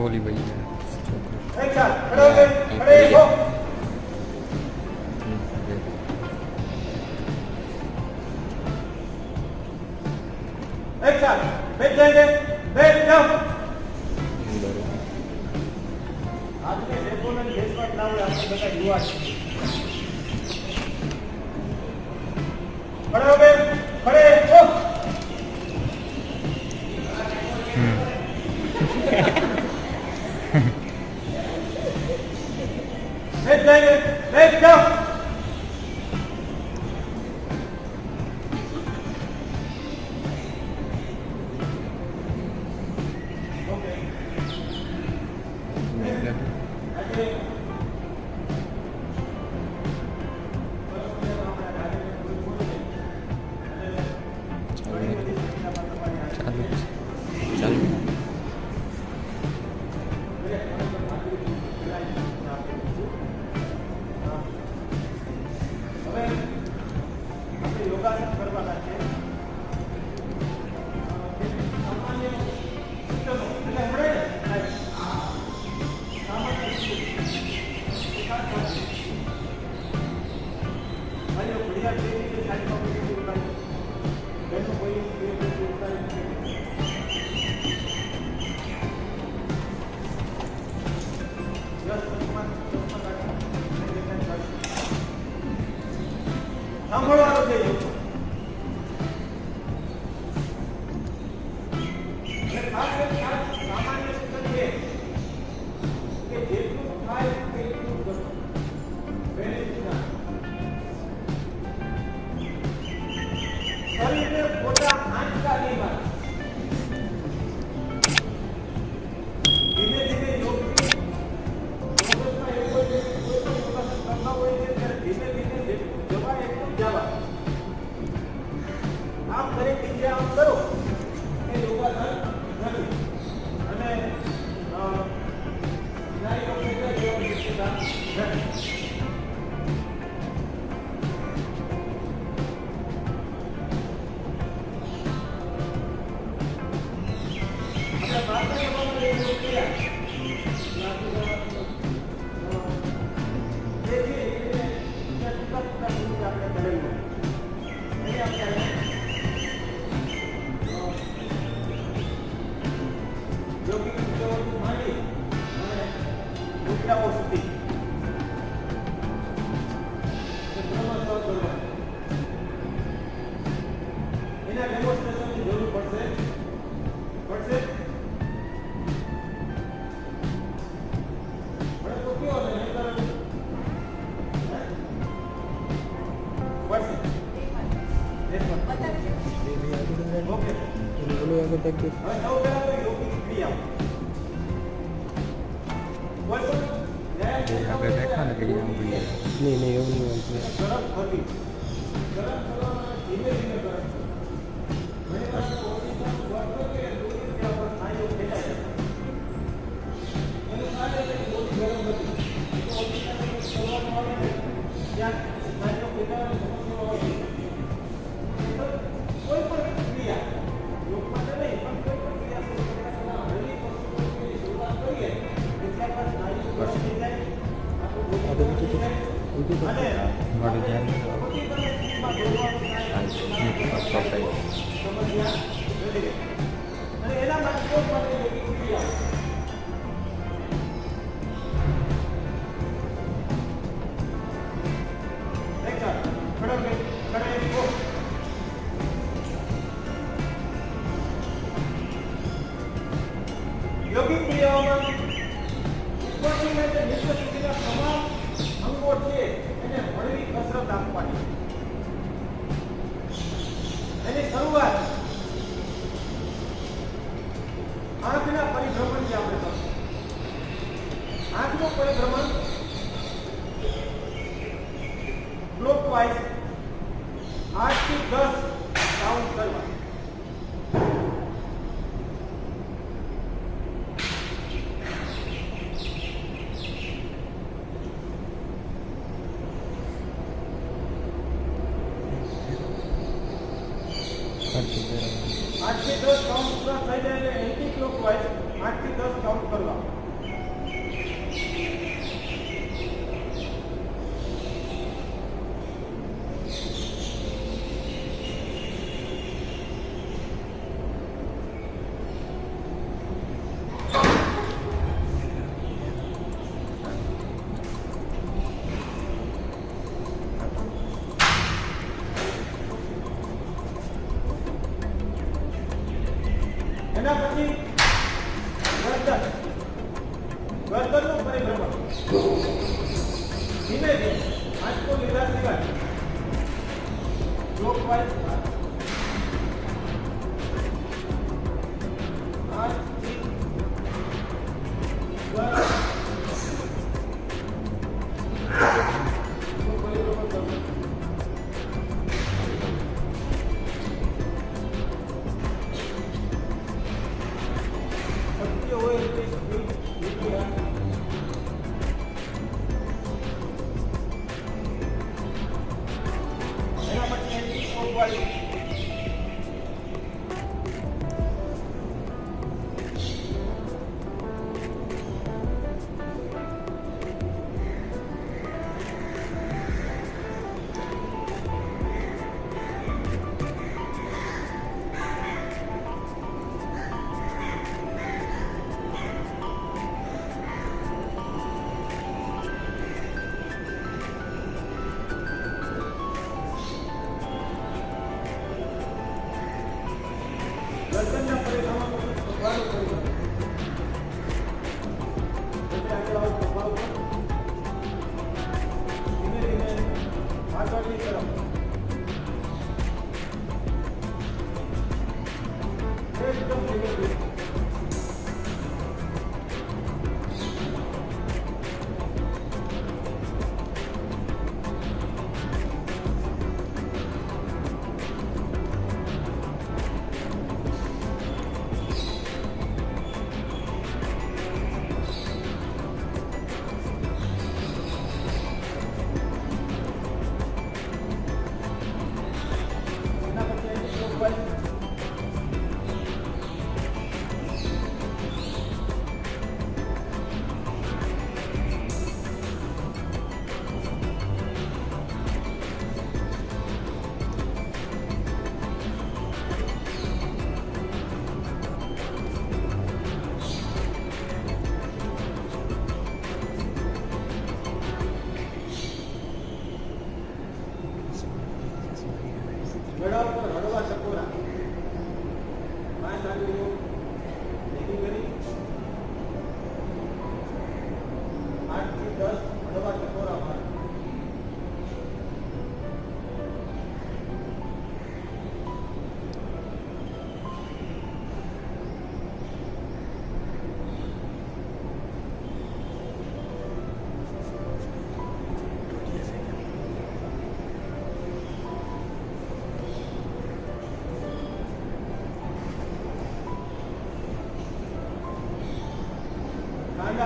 टोली भाई। Mid, David. Mid, go.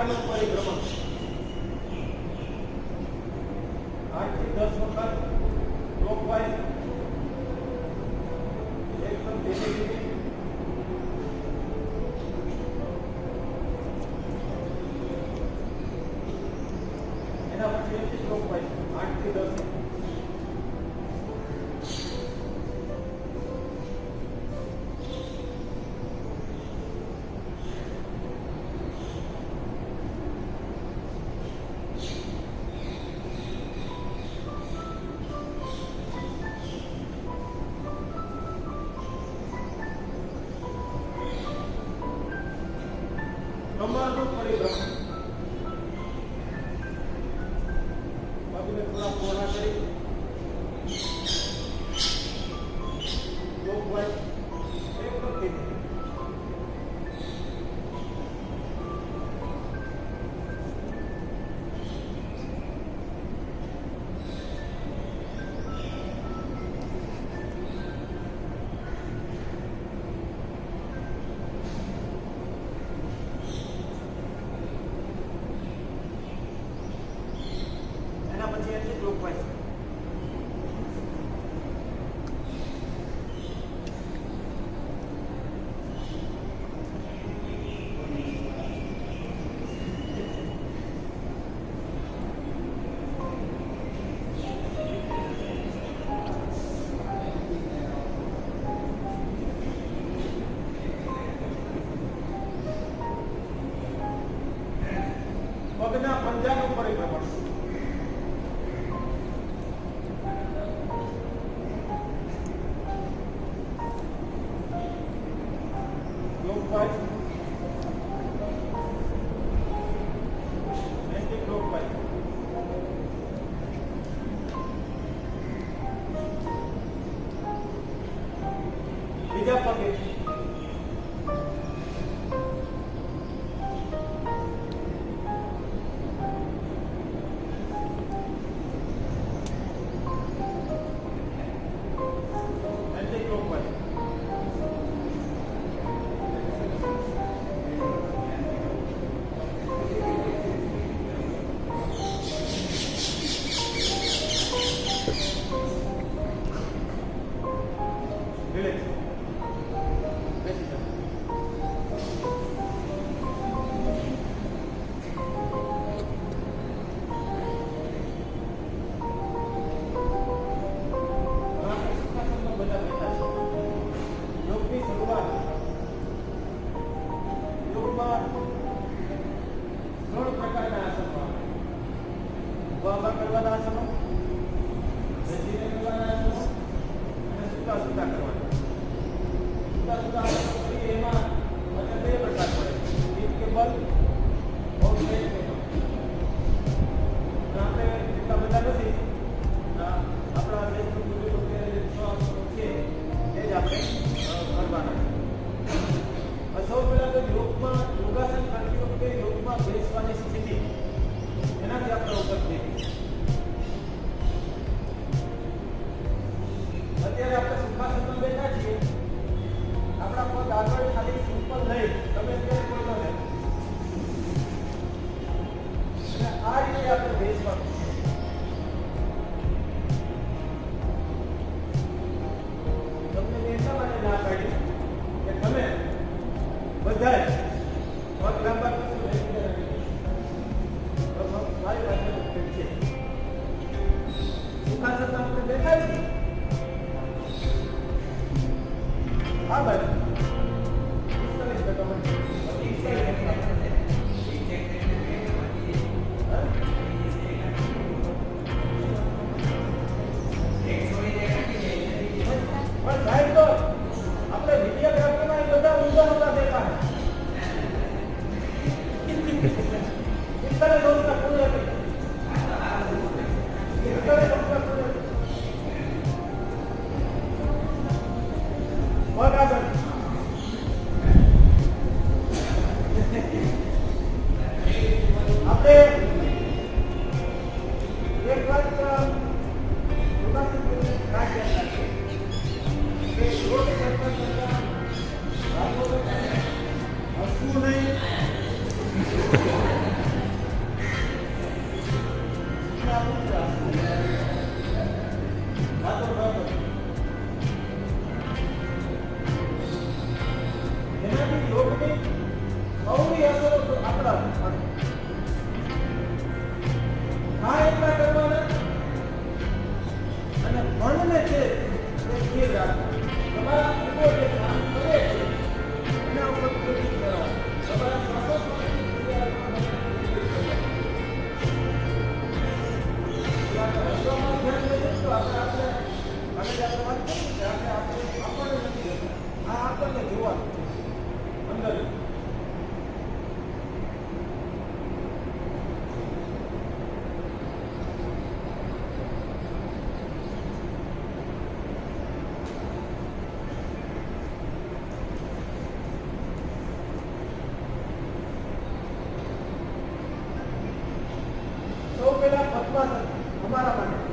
Carmen Poli pasa? Vamos a la manera.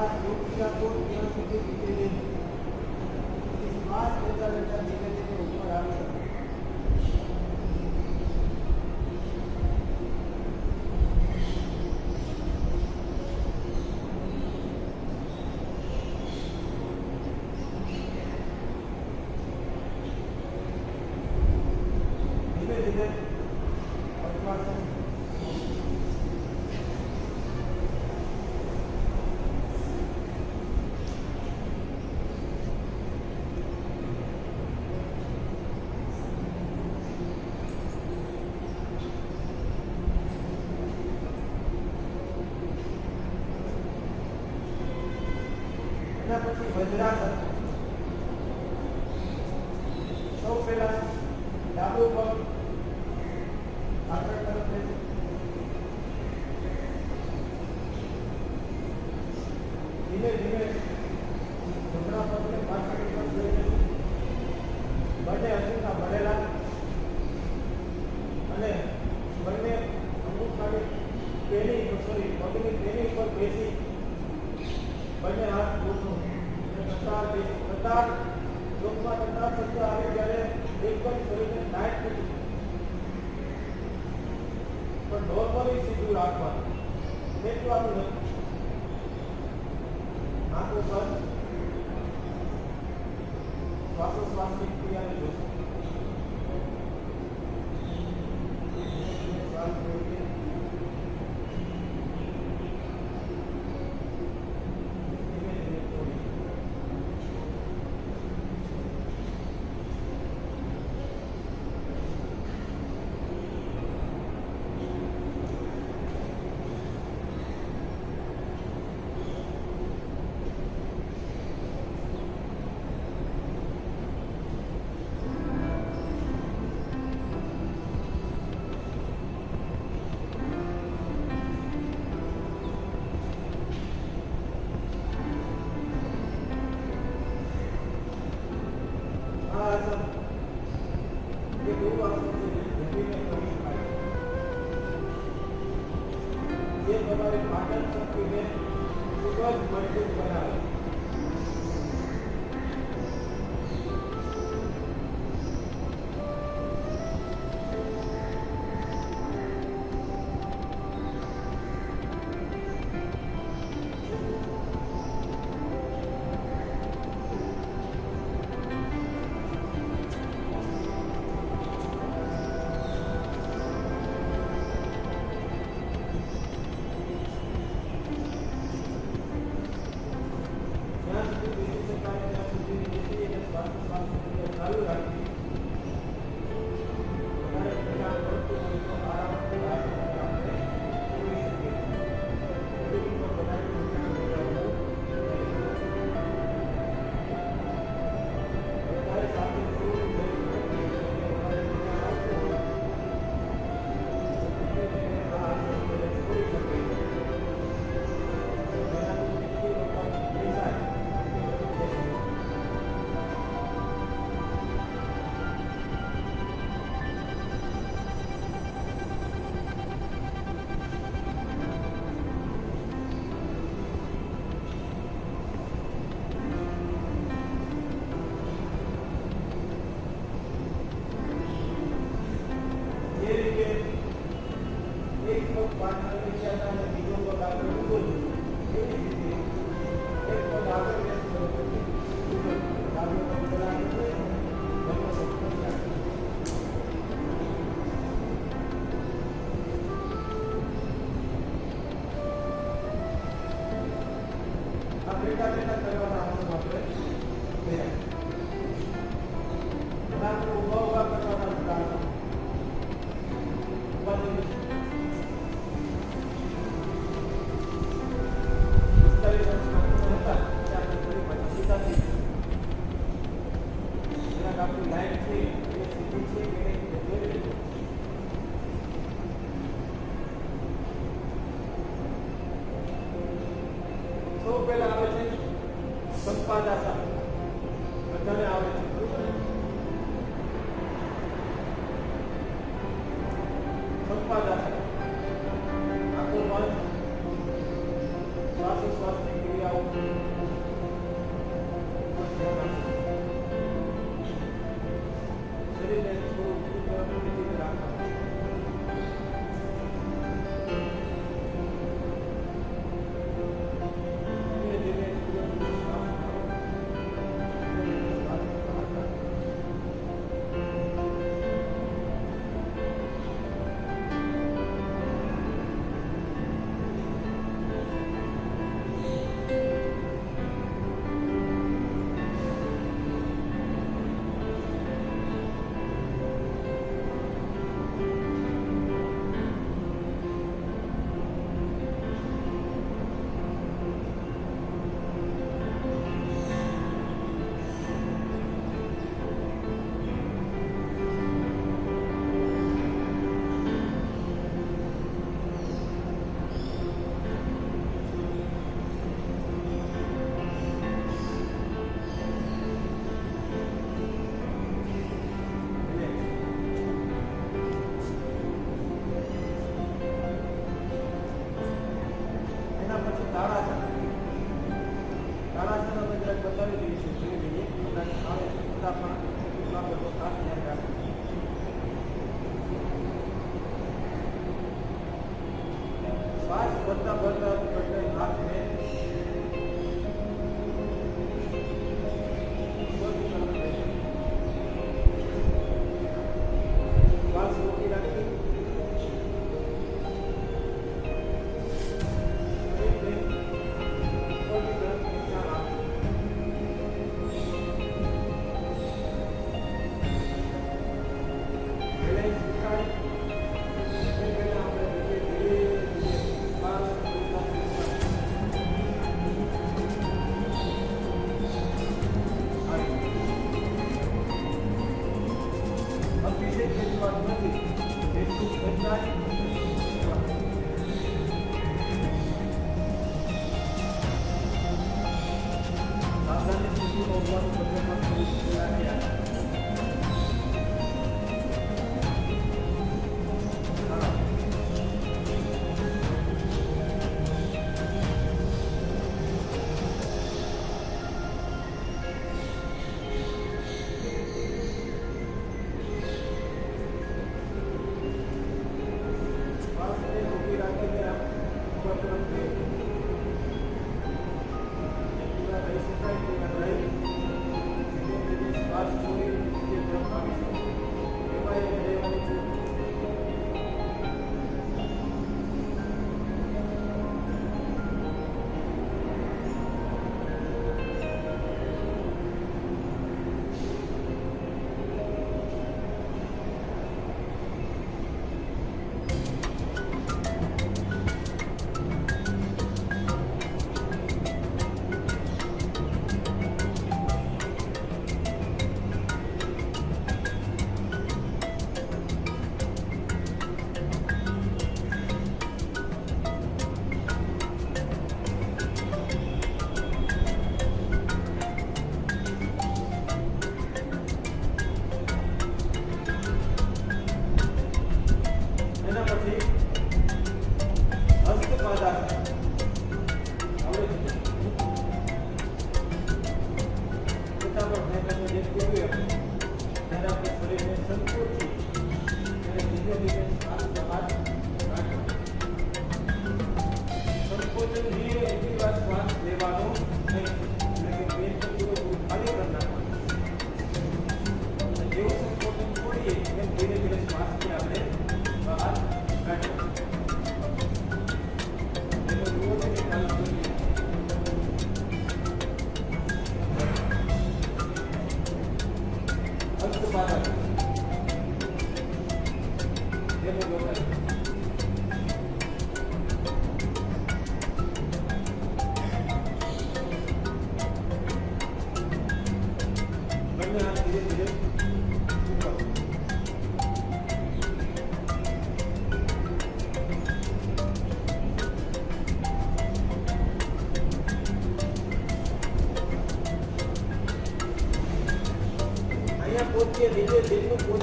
Mas eu já estou tendo que ter que Good afternoon.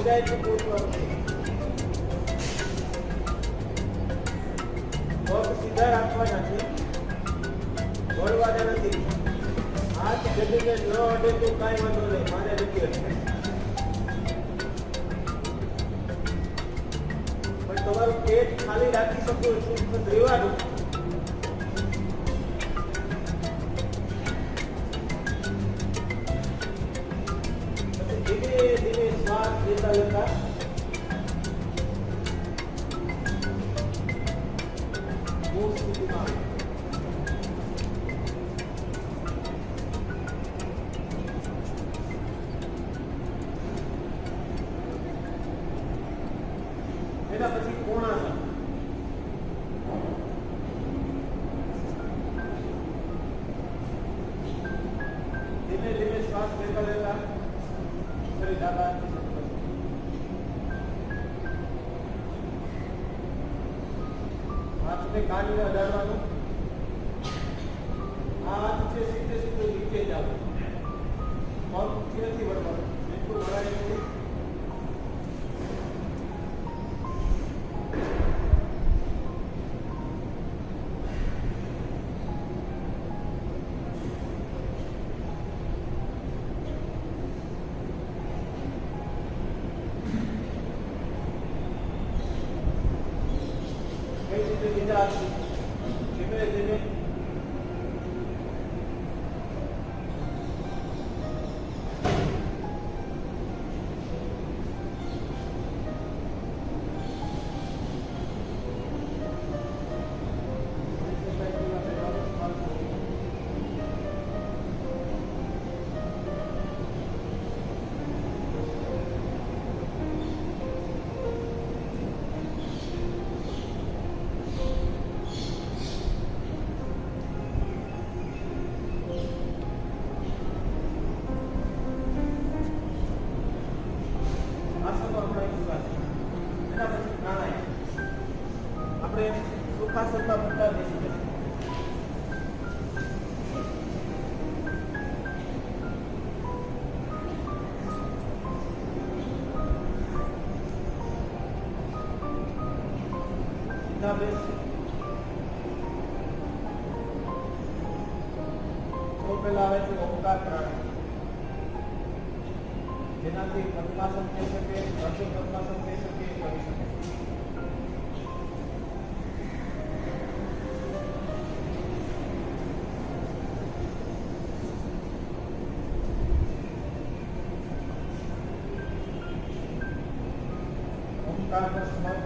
10 minutos. Thank you. Thank you.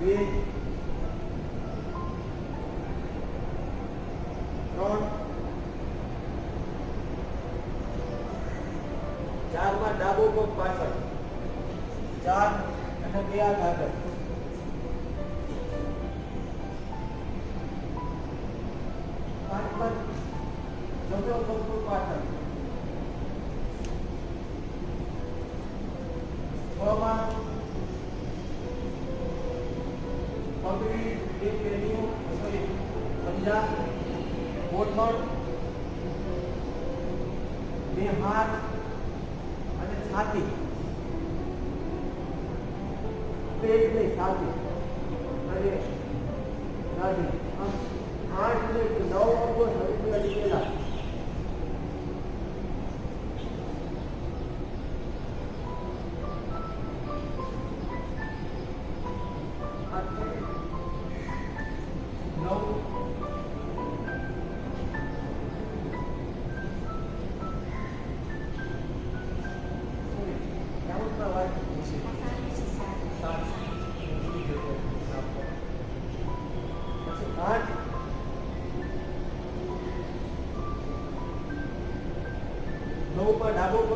B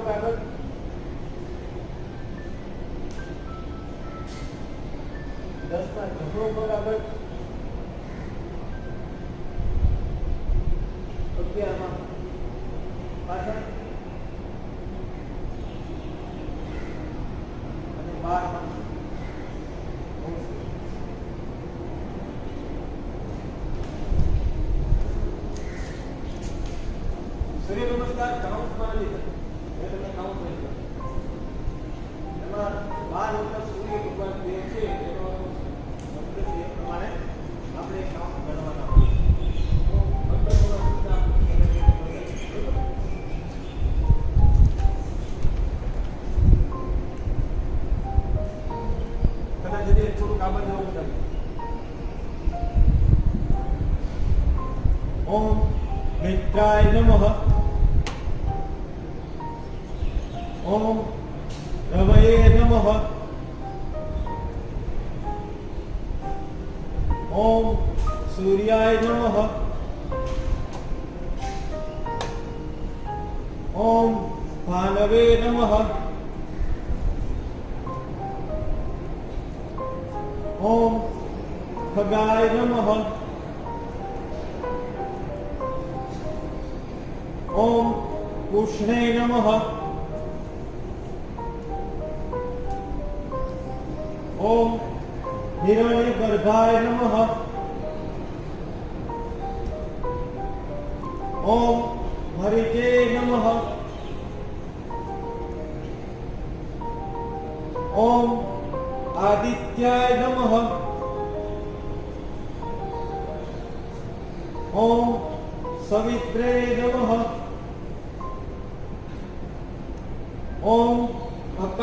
parallel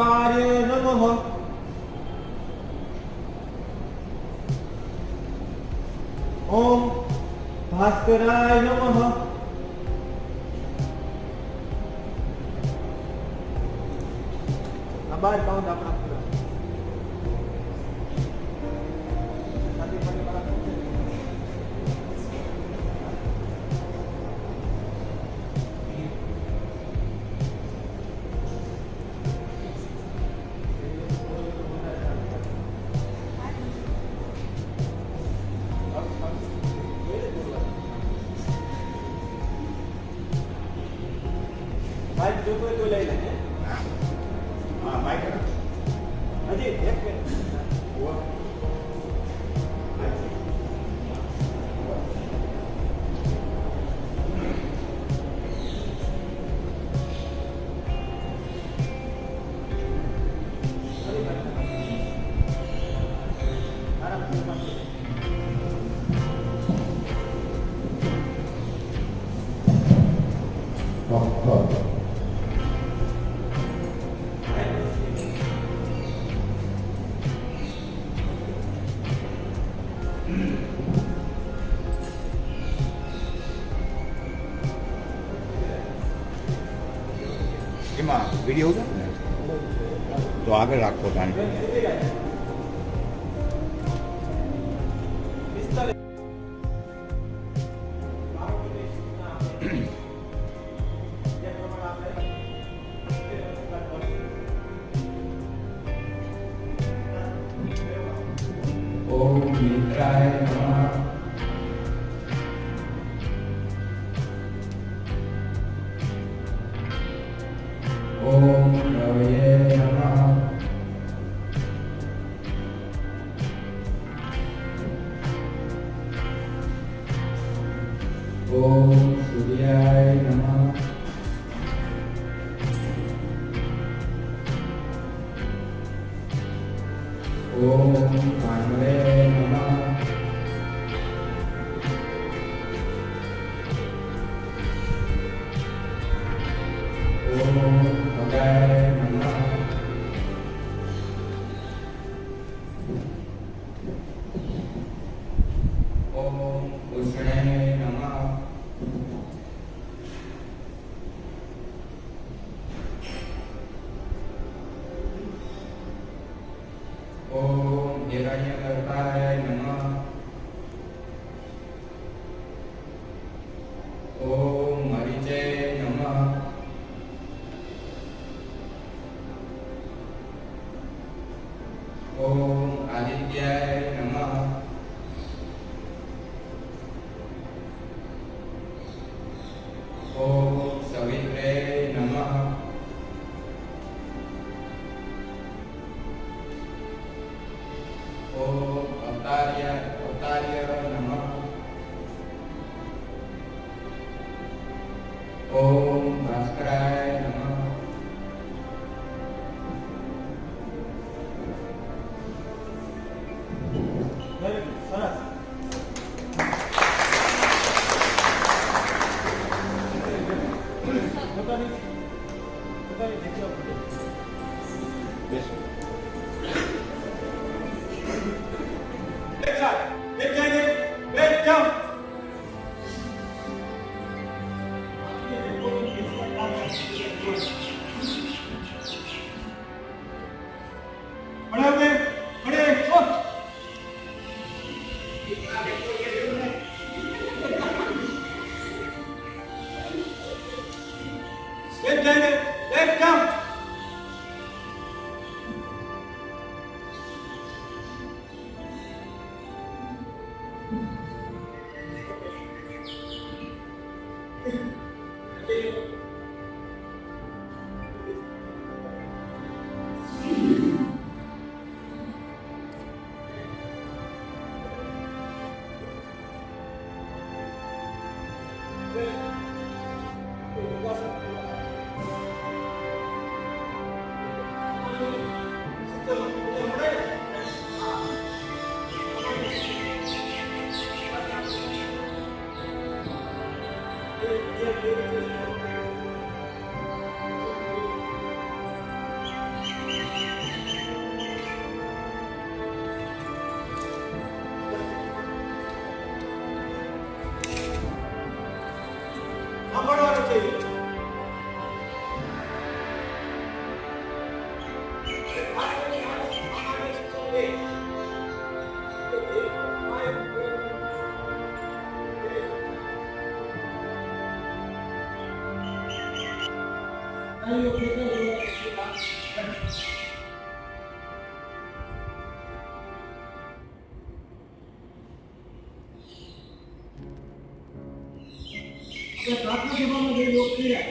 Padre Namaha. Om Bhaskaraya Namaha. Acabar, que la. Vamos ver o que é.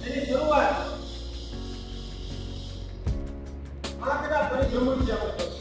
Ini it's doing kita I could have done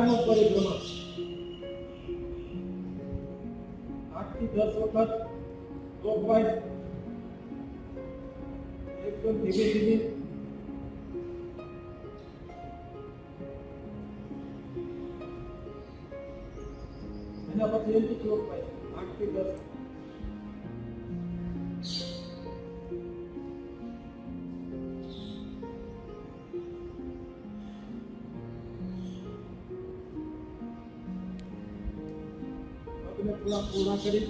Carlos por el সহকারী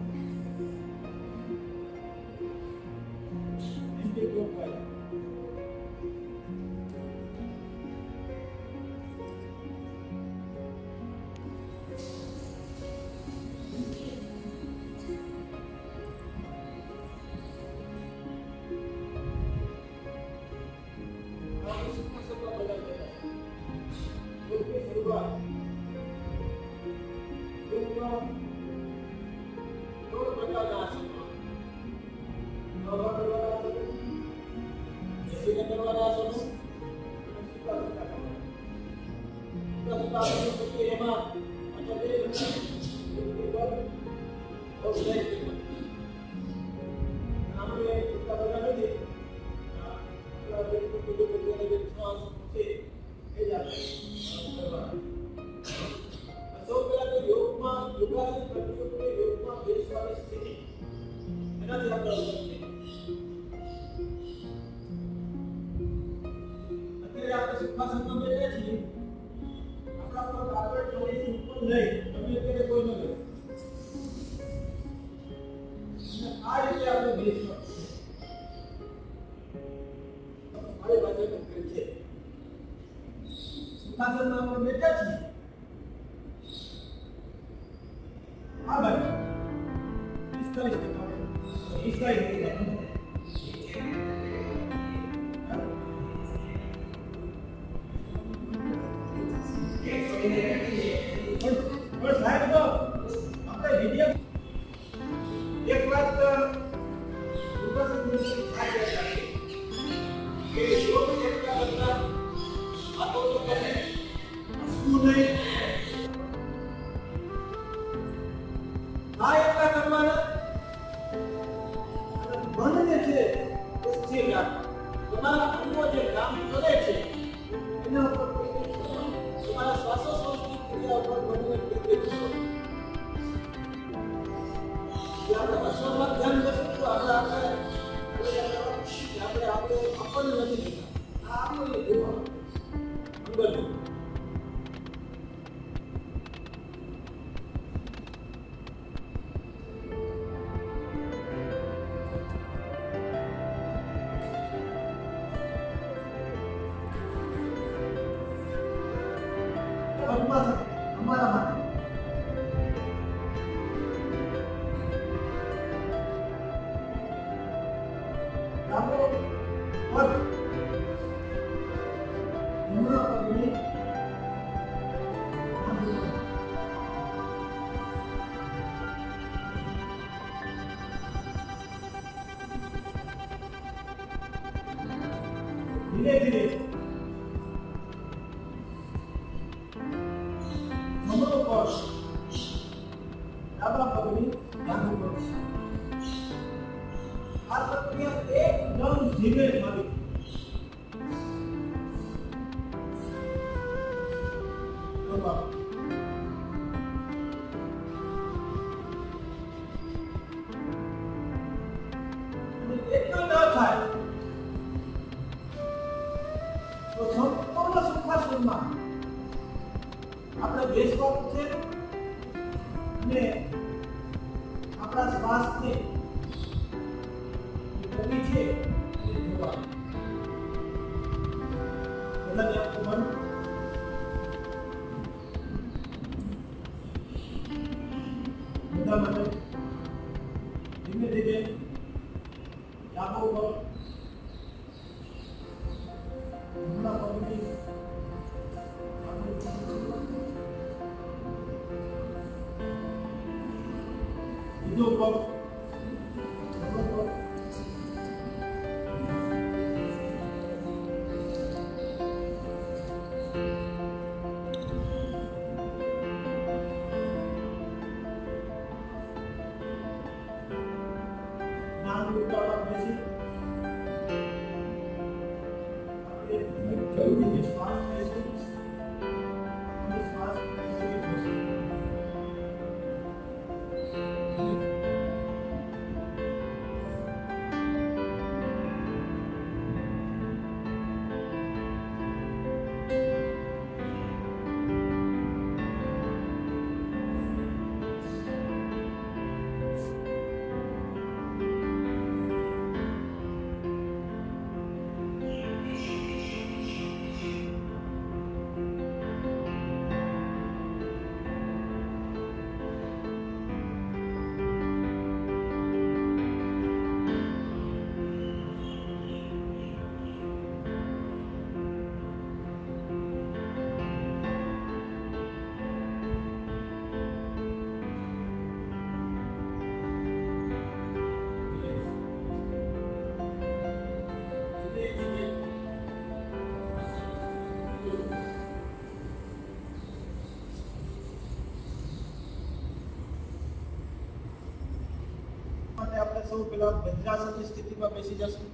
માટે આપણે સૌ પેલા વજ્રાસનની સ્થિતિમાં બેસી જશું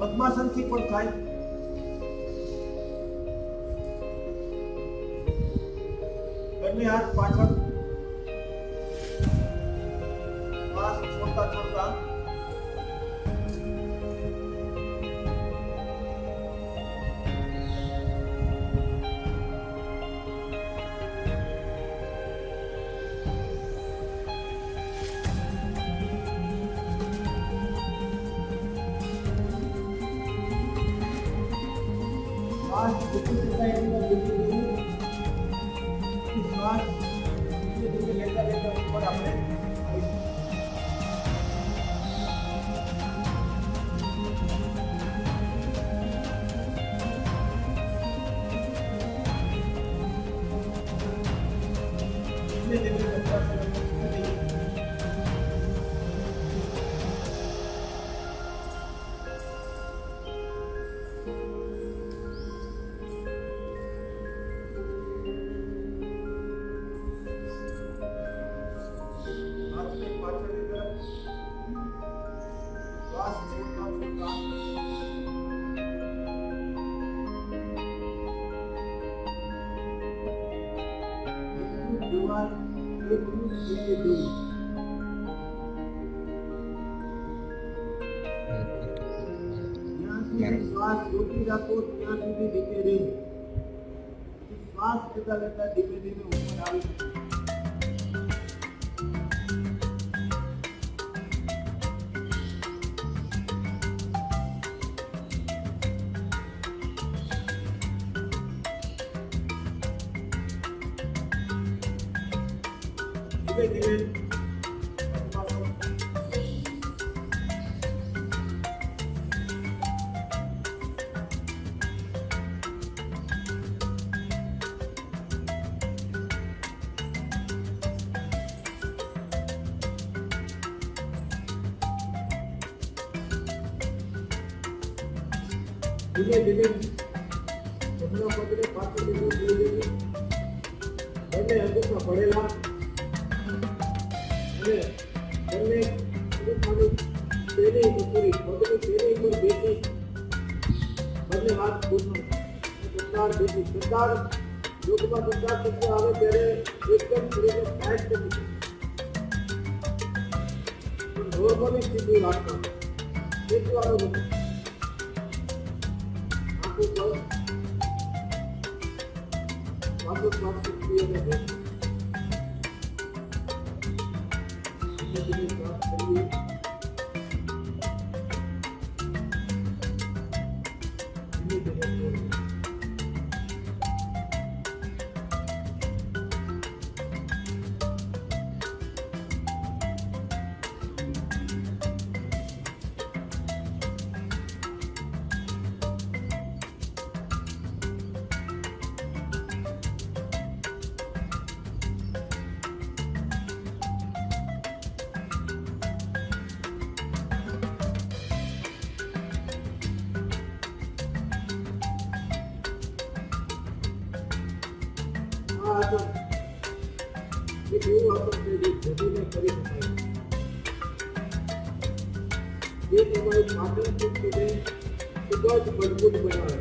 પદ્માસનથી પણ થાય लगता लगता धीमे धीमे ऊपर आ रही धीरे baby. episódio, mas não vou de manhã.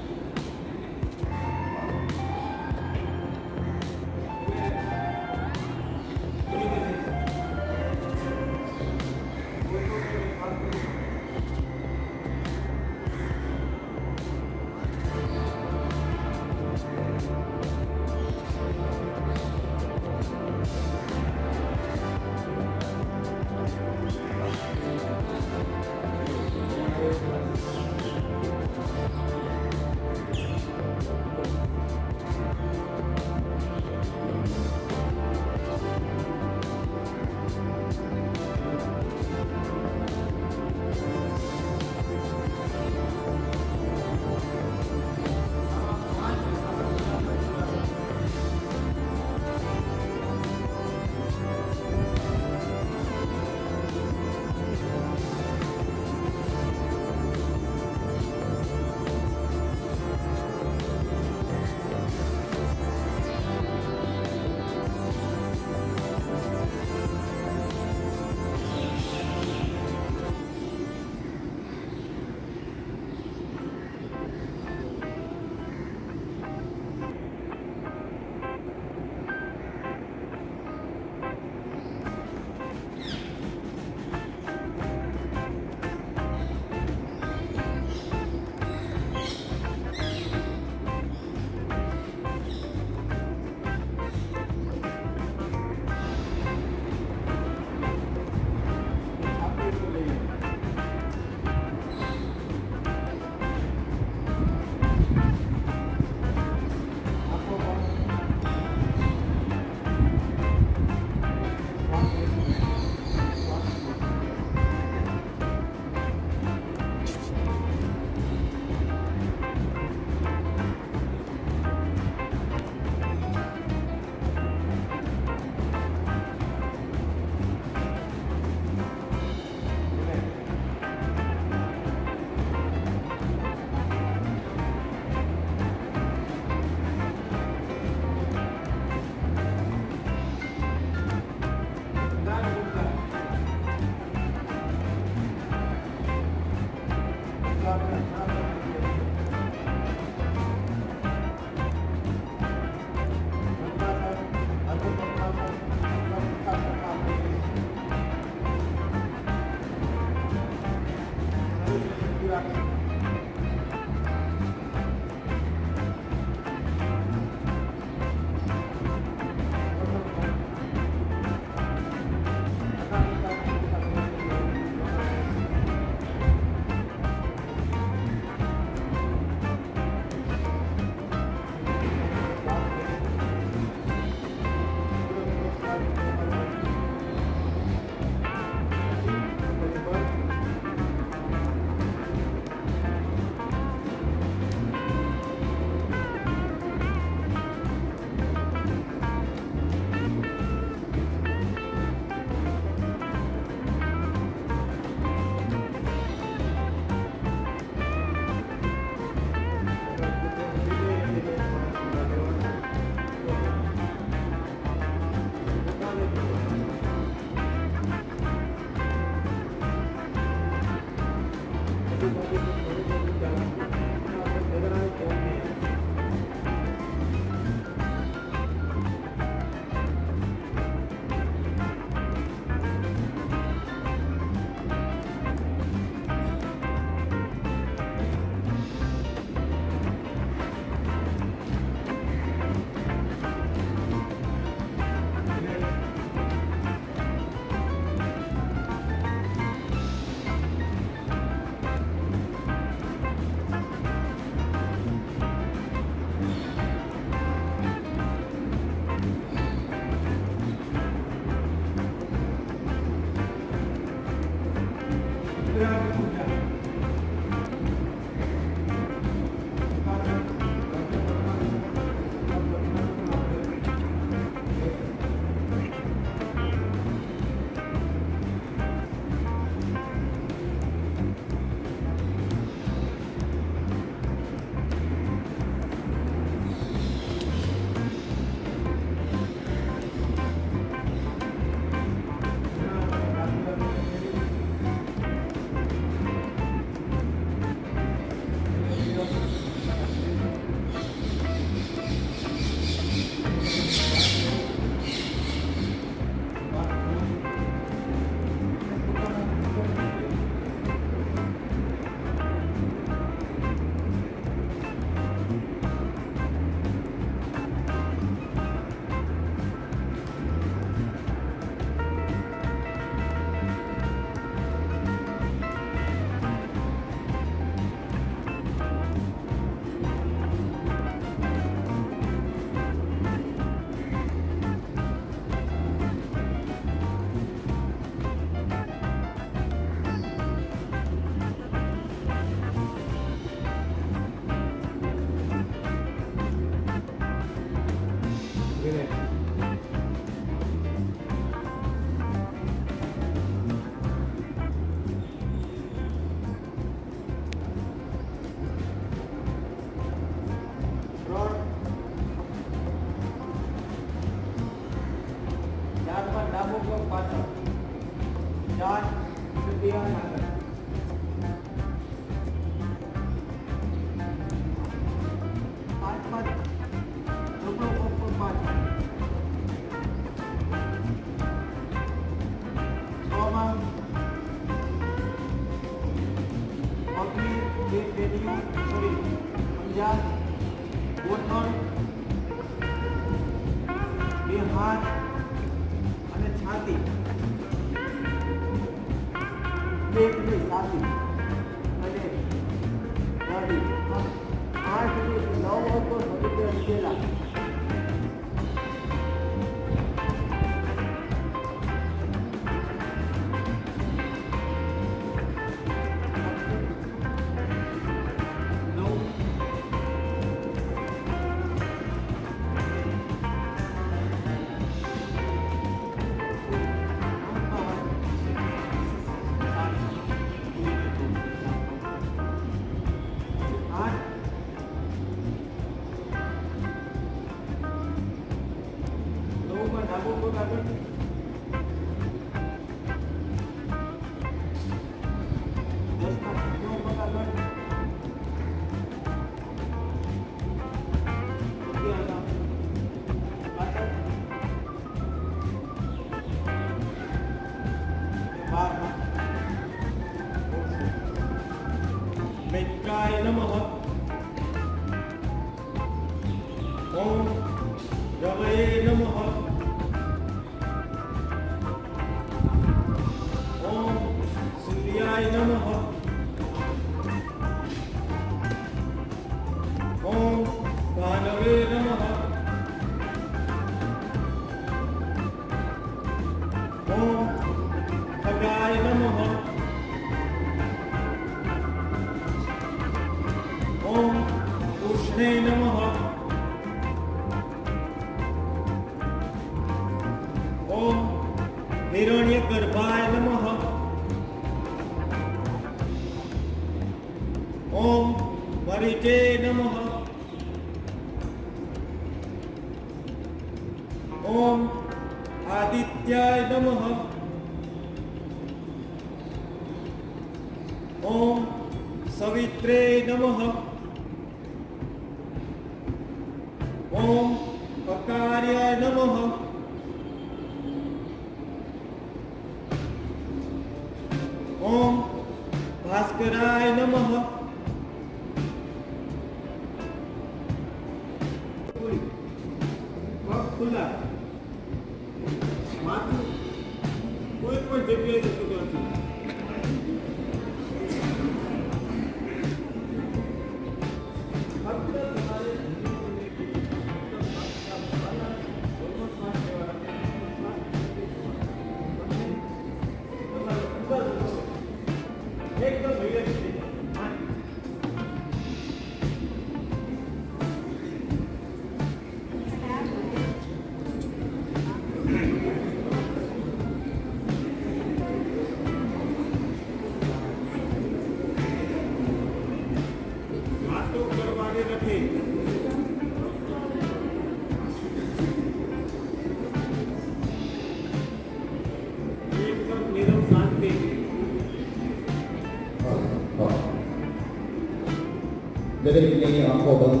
Vedere che lei ha un po'